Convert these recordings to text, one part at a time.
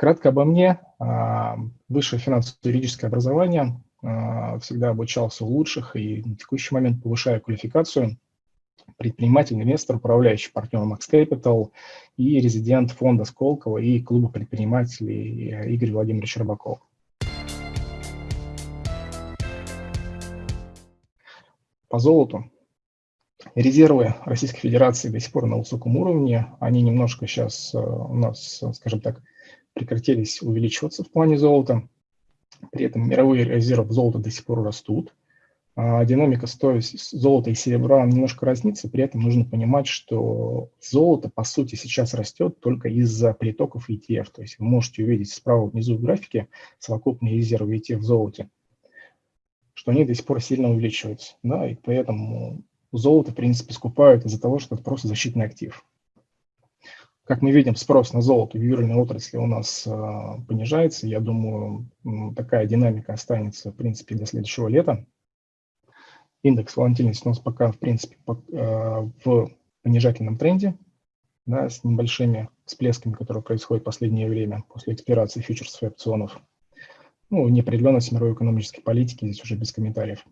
Кратко обо мне. А, высшее финансово-юридическое образование. А, всегда обучался у лучших и на текущий момент повышаю квалификацию. Предприниматель, инвестор, управляющий партнер Max Capital и резидент фонда Сколково и клуба предпринимателей Игорь Владимирович Рыбаков. По золоту. Резервы Российской Федерации до сих пор на высоком уровне. Они немножко сейчас э, у нас, скажем так, прекратились увеличиваться в плане золота. При этом мировые резервы золота до сих пор растут. А динамика стоимости золота и серебра немножко разнится, при этом нужно понимать, что золото, по сути, сейчас растет только из-за притоков ETF. То есть вы можете увидеть справа внизу в графике совокупные резервы ETF в золоте, что они до сих пор сильно увеличиваются. Да, и поэтому золото, в принципе, скупают из-за того, что это просто защитный актив. Как мы видим, спрос на золото в ювелирной отрасли у нас э, понижается. Я думаю, такая динамика останется, в принципе, до следующего лета. Индекс волатильности у нас пока, в принципе, э, в понижательном тренде, да, с небольшими всплесками, которые происходят в последнее время после экспирации фьючерсов и опционов. Ну, неопределенность мировой экономической политики здесь уже без комментариев.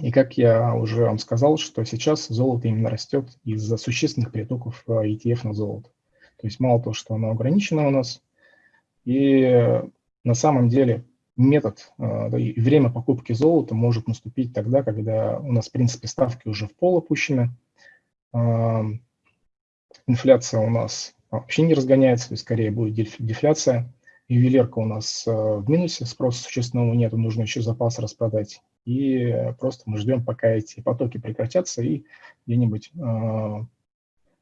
И как я уже вам сказал, что сейчас золото именно растет из-за существенных притоков ETF на золото. То есть мало того, что оно ограничено у нас, и на самом деле метод э, и время покупки золота может наступить тогда, когда у нас, в принципе, ставки уже в пол опущены, э, инфляция у нас вообще не разгоняется, то скорее будет дефляция, ювелирка у нас э, в минусе, спроса существенного нет, нужно еще запас распродать, и просто мы ждем, пока эти потоки прекратятся, и где-нибудь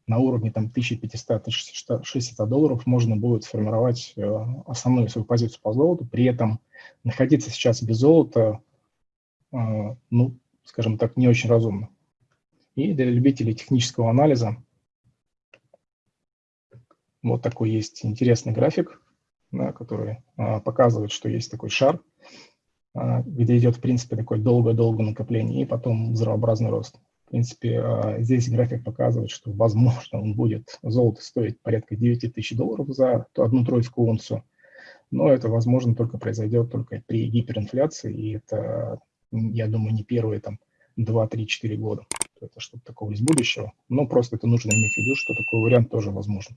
на уровне там 1500-1600 долларов можно будет сформировать э, основную свою позицию по золоту, при этом находиться сейчас без золота, э, ну, скажем так, не очень разумно. И для любителей технического анализа вот такой есть интересный график, да, который а, показывает, что есть такой шар, где идет, в принципе, такое долгое-долгое накопление и потом взрывообразный рост. Принципе, а, здесь график показывает, что, возможно, он будет, золото стоить порядка 9 тысяч долларов за одну тройскую унцию, но это, возможно, только произойдет только при гиперинфляции, и это, я думаю, не первые там 2-3-4 года. Это что-то такого из будущего, но просто это нужно иметь в виду, что такой вариант тоже возможен.